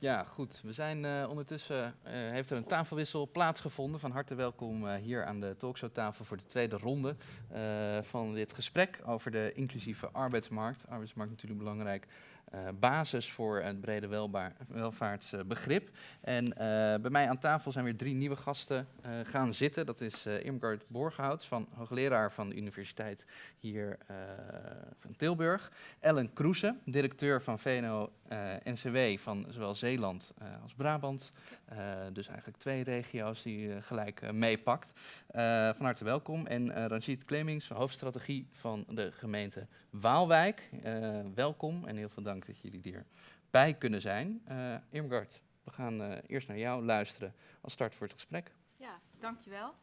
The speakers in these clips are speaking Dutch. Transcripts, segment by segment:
Ja, goed. We zijn uh, ondertussen, uh, heeft er een tafelwissel plaatsgevonden. Van harte welkom uh, hier aan de talkshowtafel voor de tweede ronde van dit gesprek over de inclusieve arbeidsmarkt. Arbeidsmarkt natuurlijk belangrijk uh, basis voor het brede welvaartsbegrip. En uh, bij mij aan tafel zijn weer drie nieuwe gasten gaan zitten. Dat is Irmgard Borghouts, van hoogleraar van de universiteit hier van Tilburg. Ellen Kroese, directeur van VNO-NCW van zowel Zeeland als Brabant. dus eigenlijk twee regio's die gelijk meepakt. van harte welkom. En Ranjit Clemings, hoofdstrategie van de gemeente Waalwijk. welkom en heel veel dank dat jullie erbij kunnen zijn. Uh, Irmgard, we gaan uh, eerst naar jou luisteren als start voor het gesprek. Ja, dankjewel.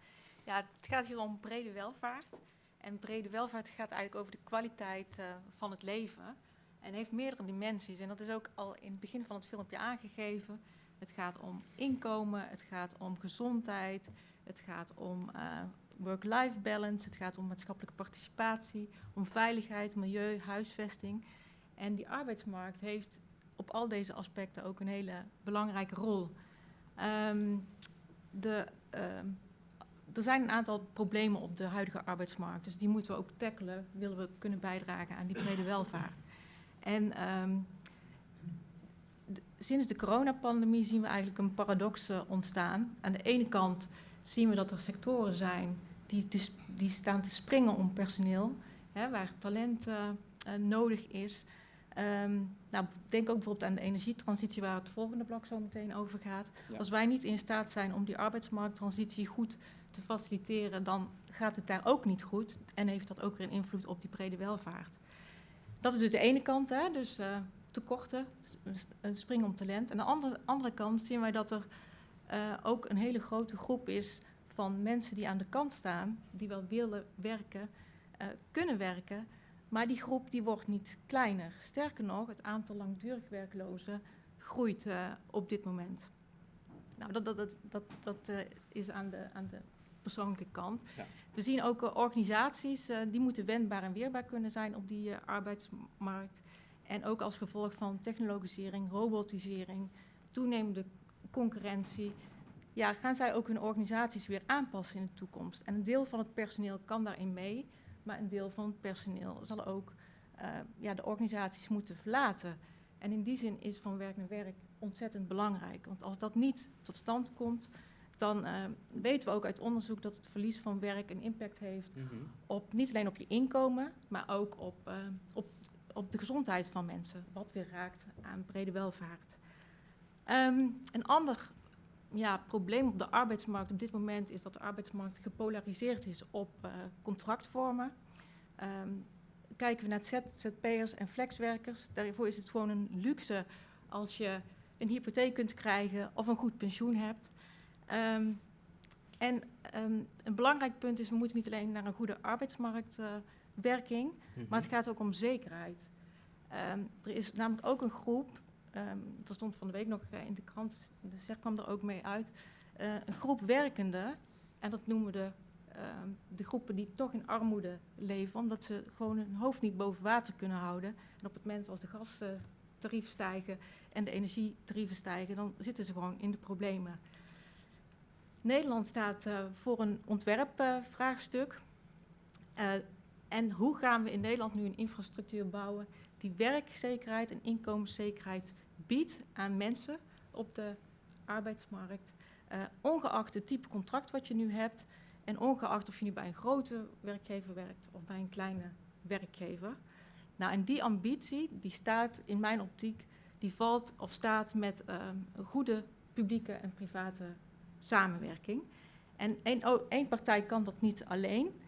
Ja, het gaat hier om brede welvaart. En brede welvaart gaat eigenlijk over de kwaliteit uh, van het leven. En heeft meerdere dimensies. En dat is ook al in het begin van het filmpje aangegeven. Het gaat om inkomen, het gaat om gezondheid, het gaat om work-life balance, het gaat om maatschappelijke participatie, om veiligheid, milieu, huisvesting. En die arbeidsmarkt heeft op al deze aspecten ook een hele belangrijke rol. Um, de, um, er zijn een aantal problemen op de huidige arbeidsmarkt, dus die moeten we ook tackelen, willen we kunnen bijdragen aan die brede welvaart. En um, de, sinds de coronapandemie zien we eigenlijk een paradox ontstaan. Aan de ene kant zien we dat er sectoren zijn die, staan te springen om personeel, hè, waar talent uh, uh, nodig is. Um, nou, denk ook bijvoorbeeld aan de energietransitie waar het volgende blok zo meteen over gaat. Ja. Als wij niet in staat zijn om die arbeidsmarkttransitie goed te faciliteren, dan gaat het daar ook niet goed en heeft dat ook weer een invloed op die brede welvaart. Dat is dus de ene kant, hè, dus uh, tekorten, een spring om talent. Aan de andere, andere kant zien wij dat er uh, ook een hele grote groep is van mensen die aan de kant staan, die wel willen werken, uh, kunnen werken, maar die groep die wordt niet kleiner. Sterker nog, het aantal langdurig werklozen groeit uh, op dit moment. Nou, dat, dat, dat, dat, dat uh, is aan de, aan de persoonlijke kant. Ja. We zien ook uh, organisaties die moeten wendbaar en weerbaar kunnen zijn op die arbeidsmarkt. En ook als gevolg van technologisering, robotisering, toenemende concurrentie, ja, gaan zij ook hun organisaties weer aanpassen in de toekomst. En een deel van het personeel kan daarin mee maar een deel van het personeel zal ook uh, ja, de organisaties moeten verlaten. En in die zin is van werk naar werk ontzettend belangrijk. Want als dat niet tot stand komt, dan uh, weten we ook uit onderzoek dat het verlies van werk een impact heeft mm -hmm. op niet alleen op je inkomen, maar ook op, uh, op, op de gezondheid van mensen, wat weer raakt aan brede welvaart. Um, een ander ja, probleem op de arbeidsmarkt op dit moment is dat de arbeidsmarkt gepolariseerd is op uh, contractvormen. Um, kijken we naar ZZP'ers en flexwerkers, daarvoor is het gewoon een luxe als je een hypotheek kunt krijgen of een goed pensioen hebt. Um, en um, een belangrijk punt is, we moeten niet alleen naar een goede arbeidsmarktwerking, uh, mm -hmm. maar het gaat ook om zekerheid. Er is namelijk ook een groep um, dat stond van de week nog uh, in de krant, de SER kwam er ook mee uit, uh, een groep werkenden, en dat noemen we de, uh, de groepen die toch in armoede leven, omdat ze gewoon hun hoofd niet boven water kunnen houden. En op het moment als de gastarieven stijgen en de energietarieven stijgen, dan zitten ze gewoon in de problemen. Nederland staat uh, voor een ontwerpvraagstuk. En hoe gaan we in Nederland nu een infrastructuur bouwen die werkzekerheid en inkomenszekerheid biedt aan mensen op de arbeidsmarkt, uh, ongeacht het type contract wat je nu hebt en ongeacht of je nu bij een grote werkgever werkt of bij een kleine werkgever. Nou, en die ambitie, die staat in mijn optiek, die valt of staat met uh, een goede publieke en private samenwerking. En één partij kan dat niet alleen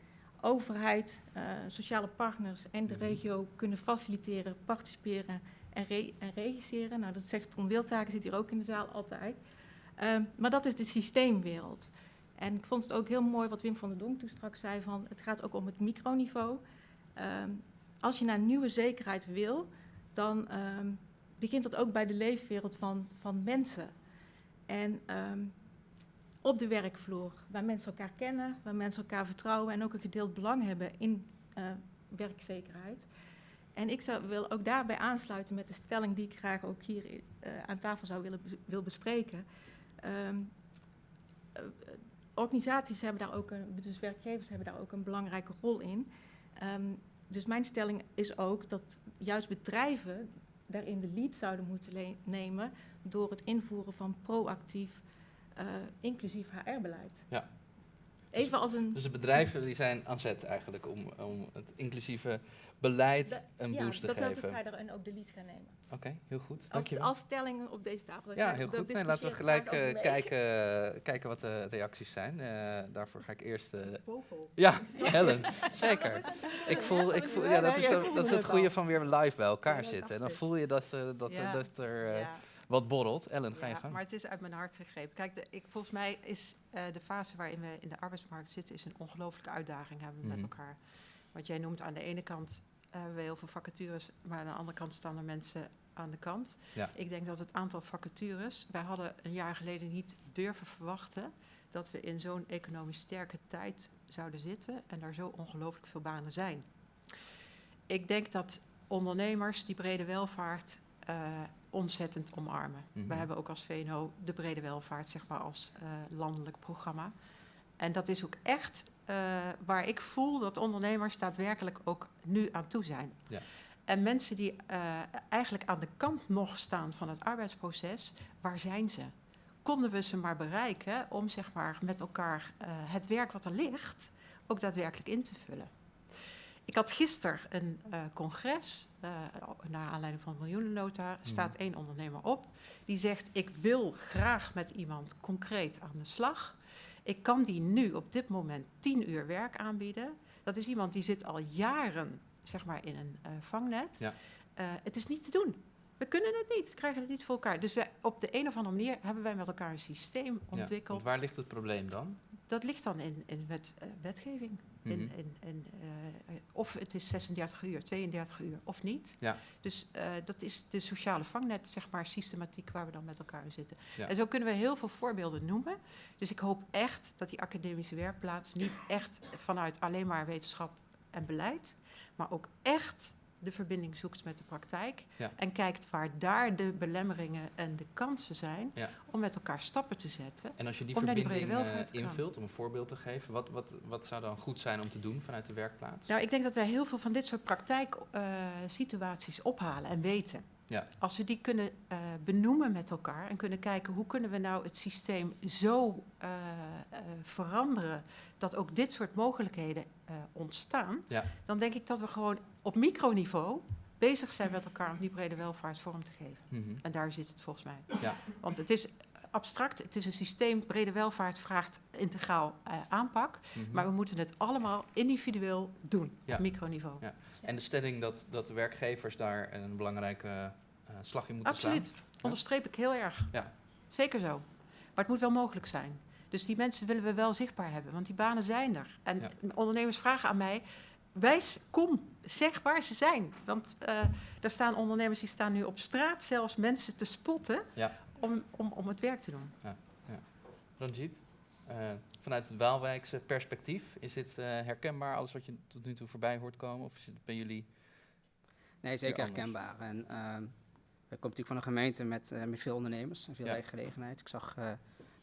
overheid, uh, sociale partners en de regio kunnen faciliteren, participeren en, re en regisseren. Nou, dat zegt Ton Wildhaken, zit hier ook in de zaal altijd. Uh, maar dat is de systeemwereld. En ik vond het ook heel mooi wat Wim van der Donk toen straks zei, van het gaat ook om het microniveau. Uh, als je naar nieuwe zekerheid wil, dan begint dat ook bij de leefwereld van, van mensen. En op de werkvloer, waar mensen elkaar kennen, waar mensen elkaar vertrouwen en ook een gedeeld belang hebben in uh, werkzekerheid. En ik zou, wil ook daarbij aansluiten met de stelling die ik graag ook hier eh, aan tafel zou willen wil bespreken. Ehm, eh, organisaties hebben daar ook een, dus werkgevers hebben daar ook een belangrijke rol in. Ehm, dus mijn stelling is ook dat juist bedrijven daarin de lead zouden moeten nemen door het invoeren van proactief eh, inclusief HR-beleid. Ja. Even als een Dus de bedrijven die zijn aan zet eigenlijk om, om het inclusieve beleid een ja, boost te dat, dat geven. zij daarin ook de lead gaan nemen. Oké, heel goed. Als, Dankjewel. als stelling op deze tafel. Ja, Dat- heel dat goed. Nee, laten we gelijk eh, kijken, kijken wat de reacties zijn. Eh, daarvoor ga ik eerst... eh, ja, Helen, zeker. Ik voel, ik voel, ja, dat is, dat, dat is het goede van weer live bij elkaar Ja, dat zitten. En dan voel je dat, eh, dat, Ja. dat er eh, Ja. Wat borrelt. Ellen, ga je Ja, gang. maar het is uit mijn hart gegrepen. Kijk, de, ik, volgens mij is eh, de fase waarin we in de arbeidsmarkt zitten... is een ongelooflijke uitdaging hebben we Mhm. met elkaar. Want jij noemt aan de ene kant hebben we heel veel vacatures... maar aan de andere kant staan er mensen aan de kant. Ja. Ik denk dat het aantal vacatures... wij hadden een jaar geleden niet durven verwachten... dat we in zo'n economisch sterke tijd zouden zitten... en er zo ongelooflijk veel banen zijn. Ik denk dat ondernemers die brede welvaart eh, ontzettend omarmen. Mhm. We hebben ook als VNO de brede welvaart, zeg maar, als eh, landelijk programma. En dat is ook echt eh, waar ik voel dat ondernemers daadwerkelijk ook nu aan toe zijn. Ja. En mensen die eigenlijk aan de kant nog staan van het arbeidsproces, waar zijn ze? Konden we ze maar bereiken om zeg maar, met elkaar het werk wat er ligt ook daadwerkelijk in te vullen? Ik had gisteren een eh, congres, eh, naar aanleiding van de miljoenennota, staat één ondernemer op. Die zegt, ik wil graag met iemand concreet aan de slag. Ik kan die nu op dit moment tien uur werk aanbieden. Dat is iemand die zit al jaren zeg maar, in een eh, vangnet. Ja. Het is niet te doen. We kunnen het niet, we krijgen het niet voor elkaar. Dus wij, op de een of andere manier hebben wij met elkaar een systeem Ja, ontwikkeld. want waar ligt het probleem dan? Dat ligt dan in, in wet, eh, wetgeving. In, Mhm. in, in, eh, eh, of het is 36 uur, 32 uur of niet. Ja. Dus dat is de sociale vangnet, zeg maar, systematiek waar we dan met elkaar in zitten. Ja. En zo kunnen we heel veel voorbeelden noemen. Dus ik hoop echt dat die academische werkplaats niet echt vanuit alleen maar wetenschap en beleid, maar ook echt de verbinding zoekt met de praktijk. Ja. En kijkt waar daar de belemmeringen en de kansen zijn Ja. om met elkaar stappen te zetten. En als je die verbinding eh, invult, om een voorbeeld te geven, wat, wat, wat zou dan goed zijn om te doen vanuit de werkplaats? Nou, ik denk dat wij heel veel van dit soort praktijksituaties ophalen en weten. Ja. Als we die kunnen eh, benoemen met elkaar en kunnen kijken hoe kunnen we nou het systeem zo eh, eh, veranderen dat ook dit soort mogelijkheden ontstaan, Ja. dan denk ik dat we gewoon op microniveau bezig zijn met elkaar om die brede welvaart vorm te geven. Mhm. En daar zit het volgens mij. Ja. Want het is abstract, het is een systeem, brede welvaart vraagt integraal eh, aanpak. Mhm. Maar we moeten het allemaal individueel doen, Ja. op microniveau. Ja. En de stelling dat, dat de werkgevers daar een belangrijke eh, slag in moeten Absoluut. slaan. Onderstreep ik heel erg. Ja. Zeker zo. Maar het moet wel mogelijk zijn. Dus die mensen willen we wel zichtbaar hebben, want die banen zijn er. En Ja. ondernemers vragen aan mij, wijs, kom, zeg waar ze zijn. Want eh er staan ondernemers die staan nu op straat zelfs mensen te spotten Ja. Om, om, om het werk te doen. Ranjit, eh, vanuit het Waalwijkse perspectief, is dit eh, herkenbaar, alles wat je tot nu toe voorbij hoort komen? Of is het bij jullie... Nee, zeker herkenbaar. En ehm we komen natuurlijk van een gemeente met, eh, met veel ondernemers en veel Ja. werkgelegenheid. Ik zag eh,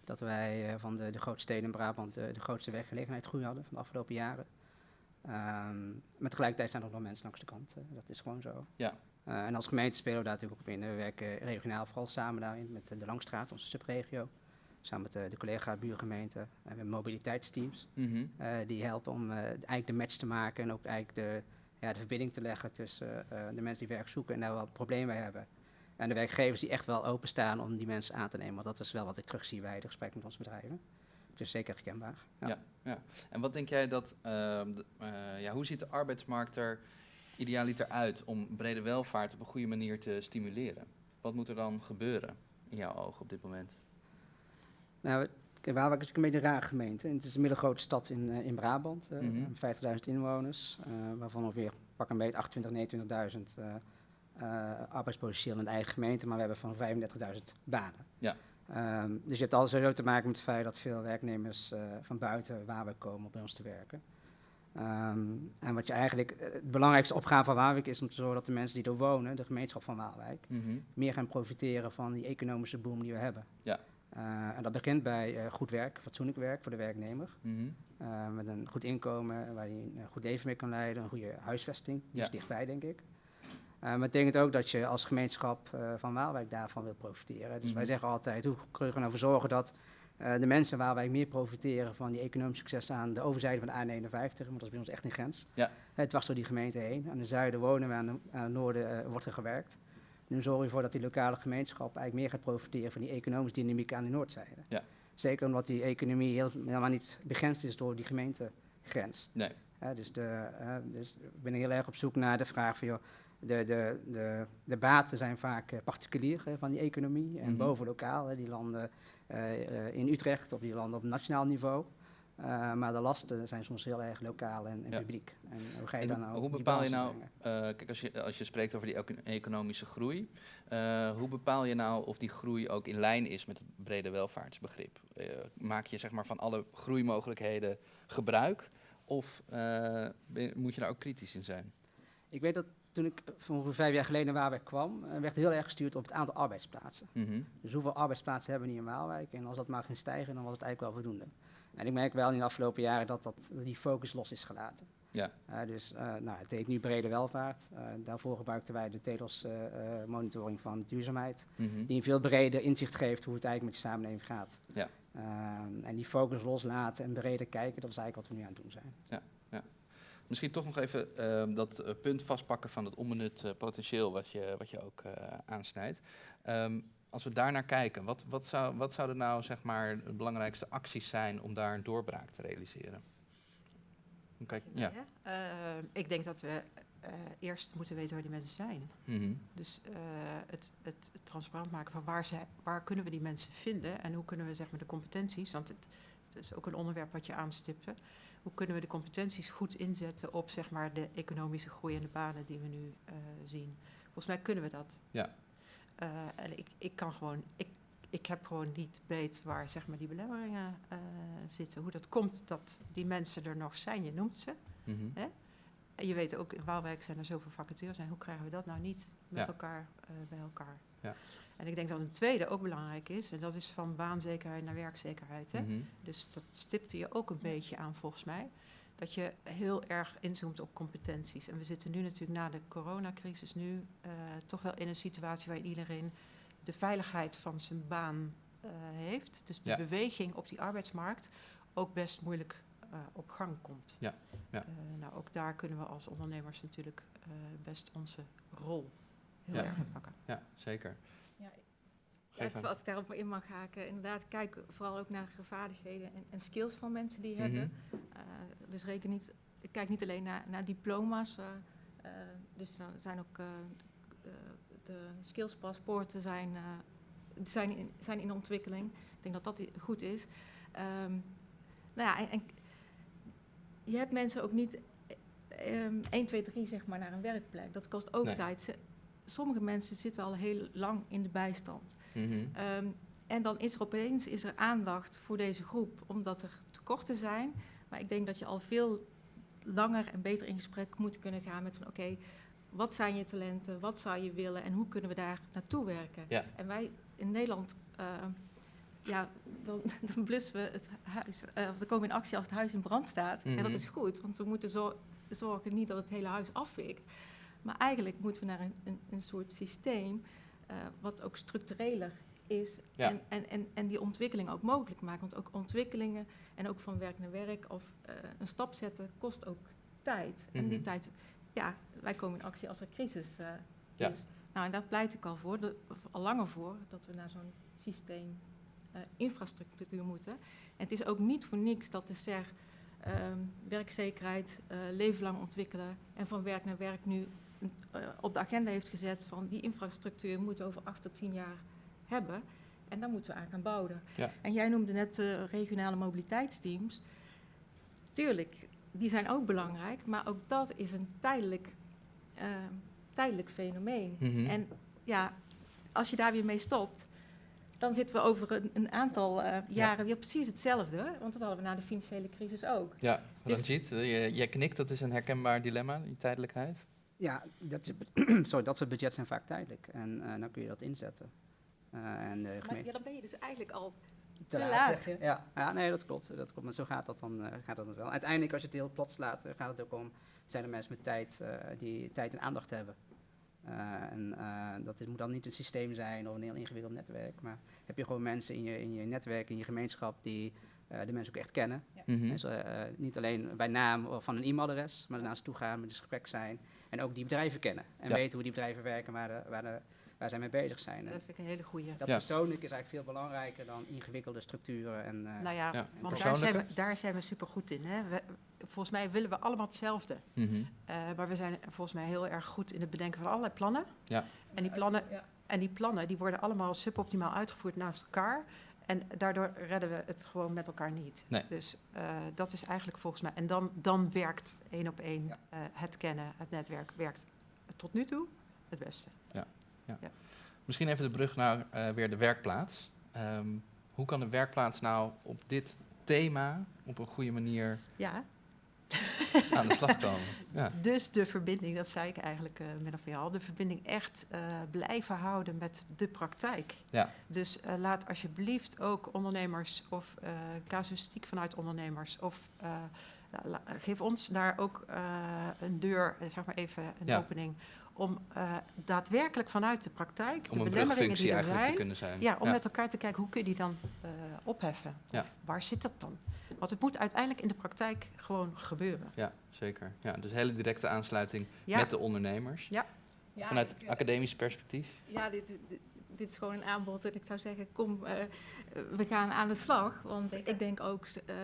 dat wij eh, van de, de grootste steden in Brabant eh, de grootste werkgelegenheid groei hadden van de afgelopen jaren. Ehm maar tegelijkertijd zijn er nog mensen langs de kant. eh, dat is gewoon zo. Ja. Eh, en als gemeente spelen we daar natuurlijk ook op in. We werken regionaal vooral samen daarin met eh, de Langstraat, onze subregio. Samen met eh, de collega buurgemeenten. En we hebben mobiliteitsteams. Mhm. Die helpen om eigenlijk de match te maken en ook eigenlijk de, ja, de verbinding te leggen tussen de mensen die werk zoeken en daar wel problemen mee hebben. En de werkgevers die echt wel openstaan om die mensen aan te nemen. Want dat is wel wat ik terugzie bij de gesprekken met onze bedrijven. Dus zeker herkenbaar. Ja. Ja. En wat denk jij dat, ehm, eh, ja, hoe ziet de arbeidsmarkt er idealiter uit om brede welvaart op een goede manier te stimuleren? Wat moet er dan gebeuren in jouw ogen op dit moment? Nou, Waalwijk is natuurlijk een beetje een rare gemeente. En het is een middelgrote stad in, eh, in Brabant. eh, Mhm. 50.000 inwoners. eh, waarvan ongeveer pak een beetje 28, 29.000 eh, eh, arbeidspotentieel in de eigen gemeente. Maar we hebben van 35.000 banen. Ja. Ehm, dus je hebt alles sowieso te maken met het feit dat veel werknemers van buiten Waalwijk komen om bij ons te werken. Ehm, en wat je eigenlijk, eh, het belangrijkste opgave van Waalwijk is om te zorgen dat de mensen die er wonen, de gemeenschap van Waalwijk, Mhm. meer gaan profiteren van die economische boom die we hebben. Ja. Eh, en dat begint bij eh, goed werk, fatsoenlijk werk voor de werknemer. Mhm. met een goed inkomen waar hij een goed leven mee kan leiden, een goede huisvesting. Die Ja. is dichtbij, denk ik. Maar het betekent ook dat je als gemeenschap van Waalwijk daarvan wil profiteren. Dus wij Mhm. zeggen altijd, hoe kunnen we nou voor zorgen dat eh, de mensen in Waalwijk meer profiteren van die economisch succes aan de overzijde van de A51, want dat is bij ons echt een grens. Ja. Het dwars door die gemeente heen. Aan de zuiden wonen we, aan, de, aan het noorden eh, wordt er gewerkt. Nu zorg je ervoor dat die lokale gemeenschap eigenlijk meer gaat profiteren van die economische dynamiek aan de noordzijde. Ja. Zeker omdat die economie heel, helemaal niet begrensd is door die gemeentegrens. Nee. Dus, de, eh, dus ik ben heel erg op zoek naar de vraag van, joh, de, de, de, de baten zijn vaak eh, particulier hè, van die economie en Mhm. boven lokaal. Hè, die landen eh, eh, in Utrecht of die landen op nationaal niveau. Maar de lasten zijn soms heel erg lokaal en, en Ja. publiek. En hoe ga je hoe- nou hoe bepaal je nou, kijk, als je, als je spreekt over die eco- economische groei, hoe bepaal je nou of die groei ook in lijn is met het brede welvaartsbegrip? Maak je zeg maar van alle groeimogelijkheden gebruik of moet je daar ook kritisch in zijn? Ik weet dat toen ik eh, van ongeveer vijf jaar geleden naar Waalwijk kwam, eh, werd heel erg gestuurd op het aantal arbeidsplaatsen. Mhm. Dus hoeveel arbeidsplaatsen hebben we niet in Waalwijk? En als dat maar ging stijgen, dan was het eigenlijk wel voldoende. En ik merk wel in de afgelopen jaren dat, dat die focus los is gelaten. Ja. Eh, dus nou, het heet nu brede welvaart. Daarvoor gebruikten wij de TEDOS eh, monitoring van duurzaamheid. Mhm. Die een veel breder inzicht geeft hoe het eigenlijk met je samenleving gaat. Ja. Ehm, en die focus loslaten en breder kijken, dat is eigenlijk wat we nu aan het doen zijn. Misschien toch nog even ehm, dat eh, punt vastpakken van het onbenut eh, potentieel wat je, wat je ook eh, aansnijdt. Ehm, als we daar naar kijken, wat, wat, zou, wat zouden nou zeg maar de belangrijkste acties zijn om daar een doorbraak te realiseren? Kijk, ja. Ik denk dat we eerst moeten weten waar die mensen zijn. Mhm. Dus het, het transparant maken van waar, zij, waar kunnen we die mensen vinden en hoe kunnen we zeg maar, de competenties, want het, het is ook een onderwerp wat je aanstipte, hoe kunnen we de competenties goed inzetten op zeg maar, de economische groei en de banen die we nu eh, zien. Volgens mij kunnen we dat. Ja. Eh, en ik, ik kan gewoon, ik, ik heb gewoon niet weet waar zeg maar, die belemmeringen eh, zitten. Hoe dat komt dat die mensen er nog zijn, je noemt ze. En je weet ook, in Waalwijk zijn er zoveel vacatures. En hoe krijgen we dat nou niet met Ja. elkaar eh, bij elkaar? Ja. En ik denk dat een tweede ook belangrijk is. En dat is van baanzekerheid naar werkzekerheid. Hè? Mhm. Dus dat stipte je ook een beetje aan volgens mij. Dat je heel erg inzoomt op competenties. En we zitten nu natuurlijk na de coronacrisis nu eh, toch wel in een situatie waarin iedereen de veiligheid van zijn baan eh, heeft. Dus de Ja. beweging op die arbeidsmarkt ook best moeilijk op gang komt. Ja, ja. Eh, nou, ook daar kunnen we als ondernemers natuurlijk eh, best onze rol heel Ja. erg in pakken. Ja, zeker. Ja, aan. als ik daarop in mag haken, inderdaad, kijk vooral ook naar vaardigheden en, en skills van mensen die hebben. Eh, dus reken niet, ik kijk niet alleen naar, naar diploma's. eh, eh, dus dan zijn ook eh, de, skillspaspoorten zijn, eh, die zijn, in, zijn in ontwikkeling. Ik denk dat dat goed is. Ehm, nou ja, en je hebt mensen ook niet eh, ehm 1, 2, 3 zeg maar naar een werkplek. Dat kost ook Nee. tijd. Ze- sommige mensen zitten al heel lang in de bijstand. Mhm. Ehm, en dan is er opeens is er aandacht voor deze groep, omdat er tekorten zijn. Maar ik denk dat je al veel langer en beter in gesprek moet kunnen gaan met van oké, wat zijn je talenten, wat zou je willen en hoe kunnen we daar naartoe werken? Ja. En wij in Nederland, ehm, ja, dan, dan blussen we het huis, eh, of dan komen we in actie als het huis in brand staat. En dat Mhm. is goed, want we moeten zo, zorgen niet dat het hele huis afvikt. Maar eigenlijk moeten we naar een, een, een soort systeem eh, wat ook structureler is Ja. en, en, en, en die ontwikkeling ook mogelijk maken. Want ook ontwikkelingen en ook van werk naar werk of eh, een stap zetten kost ook tijd. En die Mhm. tijd, ja, wij komen in actie als er crisis eh, Ja. is. Nou, en daar pleit ik al voor, de- al langer voor, dat we naar zo'n systeem infrastructuur moeten. En het is ook niet voor niks dat de SER ehm, werkzekerheid, eh leven lang ontwikkelen en van werk naar werk nu eh, op de agenda heeft gezet van die infrastructuur moeten we over acht tot tien jaar hebben. En daar moeten we aan gaan bouwen. Ja. En jij noemde net de regionale mobiliteitsteams. Tuurlijk, die zijn ook belangrijk, maar ook dat is een tijdelijk, ehm, tijdelijk fenomeen. Mhm. En ja, als je daar weer mee stopt, dan zitten we over een, een aantal eh, jaren weer precies hetzelfde. Want dat hadden we na de financiële crisis ook. Ja, Dus- Ranjit, eh, je- jij knikt, dat is een herkenbaar dilemma, die tijdelijkheid. Ja, dat, is, sorry, dat soort budgetten zijn vaak tijdelijk. En eh, dan kun je dat inzetten. Eh, en de Maar gemeen- ja, dan ben je dus eigenlijk al te te laat, laat. zeg je. Ja, ja, nee, dat klopt. Dat klopt. Maar zo gaat dat dan, eh, gaat dat wel. Uiteindelijk, als je het heel plat slaat, gaat het ook om... zijn er mensen met tijd eh, die tijd en aandacht hebben. Eh, en eh, dat is, moet dan niet een systeem zijn of een heel ingewikkeld netwerk. Maar heb je gewoon mensen in je, in je netwerk, in je gemeenschap... die eh, de mensen ook echt kennen. Mhm. Dus, niet alleen bij naam of van een e-mailadres, maar daarnaast toe gaan, met een gesprek zijn. En ook die bedrijven kennen. En Ja. weten hoe die bedrijven werken, waar, de, waar, de, waar zij mee bezig zijn. Dat vind ik een hele goeie. dat Ja. persoonlijk is eigenlijk veel belangrijker dan ingewikkelde structuren. En, eh, Nou ja, Ja, want daar zijn, we, daar zijn we super goed in. Hè? We, volgens mij willen we allemaal hetzelfde. Mhm. Eh, maar we zijn volgens mij heel erg goed in het bedenken van allerlei plannen. Ja. En die plannen, Ja. en die plannen die worden allemaal suboptimaal uitgevoerd naast elkaar. En daardoor redden we het gewoon met elkaar niet. Nee. Dus eh, dat is eigenlijk volgens mij. En dan, dan werkt één op één Ja. eh, het kennen, het netwerk werkt tot nu toe het beste. Misschien even de brug naar eh, weer de werkplaats. Ehm, hoe kan de werkplaats nou op dit thema op een goede manier Ja, aan de slag komen? Ja. dus de verbinding, dat zei ik eigenlijk eh min of meer al, de verbinding echt eh, blijven houden met de praktijk. Ja. Dus eh, laat alsjeblieft ook ondernemers of casuïstiek vanuit ondernemers of geef ons daar ook eh, een deur, eh, zeg maar even een Ja. opening, om eh, daadwerkelijk vanuit de praktijk Om de een belemmeringen die er eigenlijk te zijn, kunnen zijn. ja, om met elkaar te kijken hoe kun je die dan eh, opheffen. Ja. Of waar zit dat dan? Want het moet uiteindelijk in de praktijk gewoon gebeuren. Ja, zeker. Ja, dus hele directe aansluiting Ja. met de ondernemers. Ja, Vanuit ik- academisch perspectief. Ja, dit, is- dit, dit is gewoon een aanbod. En ik zou zeggen, kom, we gaan aan de slag. Want ik denk ook, eh,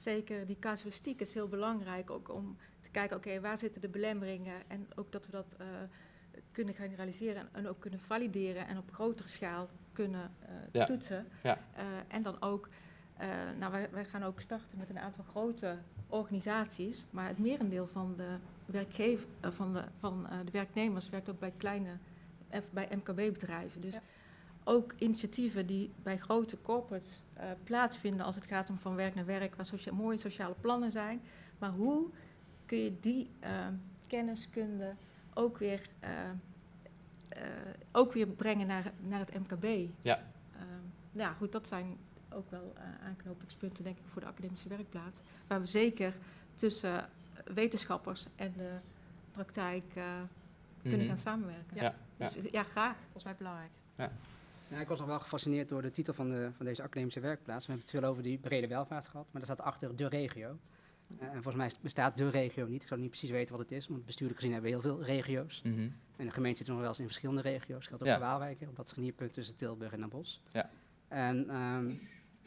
zeker die casuïstiek is heel belangrijk. Ook om te kijken, oké, waar zitten de belemmeringen? En ook dat we dat eh, kunnen generaliseren en, ook kunnen valideren. En op grotere schaal kunnen eh, Ja. toetsen. Ja. Eh, en dan ook, eh, nou wij, wij gaan ook starten met een aantal grote organisaties. Maar het merendeel van de, werkgever, van de, van, eh, de werknemers werkt ook bij kleine bij MKB-bedrijven. Dus Ja. Ook initiatieven die bij grote corporates eh, plaatsvinden als het gaat om van werk naar werk, waar socia- mooie sociale plannen zijn. Maar hoe kun je die eh, kenniskunde ook weer, eh, eh, ook weer brengen naar, naar het MKB? Ja. Ehm, ja, goed, dat zijn ook wel aanknopingspunten, denk ik, voor de academische werkplaats. Waar we zeker tussen wetenschappers en de praktijk kunnen Mhm. gaan samenwerken. Ja. Dus ja, graag. Volgens mij belangrijk. Ja, ik was nog wel gefascineerd door de titel van, de, van deze academische werkplaats. We hebben het veel over die brede welvaart gehad, maar daar staat achter de regio. Eh, en volgens mij bestaat de regio niet. Ik zou niet precies weten wat het is, want bestuurlijk gezien hebben we heel veel regio's. Mhm. En de gemeente zit nog wel eens in verschillende regio's. Dat geldt ook Ja. voor Waalwijk, op dat scharnierpunt tussen Tilburg en Den Bosch. Ja. En ehm,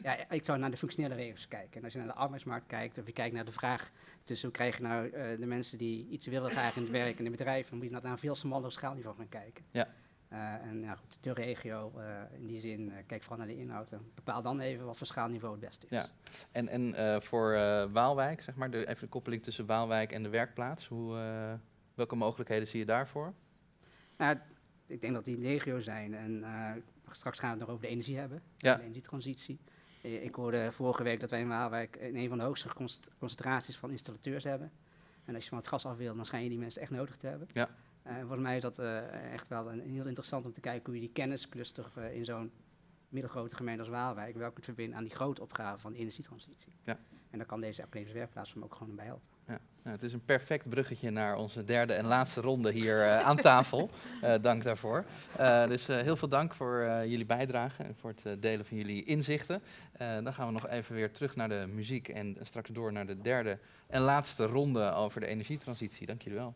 ja, ik zou naar de functionele regio's kijken. En als je naar de arbeidsmarkt kijkt, of je kijkt naar de vraag tussen hoe krijg je nou eh, de mensen die iets willen graag in het werk en in bedrijven, dan moet je naar een veel smaller schaalniveau gaan kijken. Ja. Eh, en ja, goed, de regio, eh, in die zin, eh, kijk vooral naar de inhoud en bepaal dan even wat voor schaalniveau het beste is. Ja. En, en voor Waalwijk, zeg maar, de, even de koppeling tussen Waalwijk en de werkplaats. Hoe, welke mogelijkheden zie je daarvoor? Nou, ik denk dat die legio zijn. En straks gaan we het nog over de energie hebben. Ja. De energietransitie. Ik hoorde vorige week dat wij in Waalwijk in een van de hoogste concent- concentraties van installateurs hebben. En als je van het gas af wil, dan schijn je die mensen echt nodig te hebben. Ja. Eh, volgens mij is dat eh, echt wel een, heel interessant om te kijken hoe je die kenniscluster eh, in zo'n middelgrote gemeente als Waalwijk, welke het verbinden aan die grote opgave van de energietransitie. Ja. En daar kan deze academische werkplaats van ook gewoon bij helpen. Ja, nou, het is een perfect bruggetje naar onze derde en laatste ronde hier aan tafel. Dank daarvoor. Dus heel veel dank voor jullie bijdrage en voor het delen van jullie inzichten. Dan gaan we nog even weer terug naar de muziek en straks door naar de derde en laatste ronde over de energietransitie. Dank jullie wel.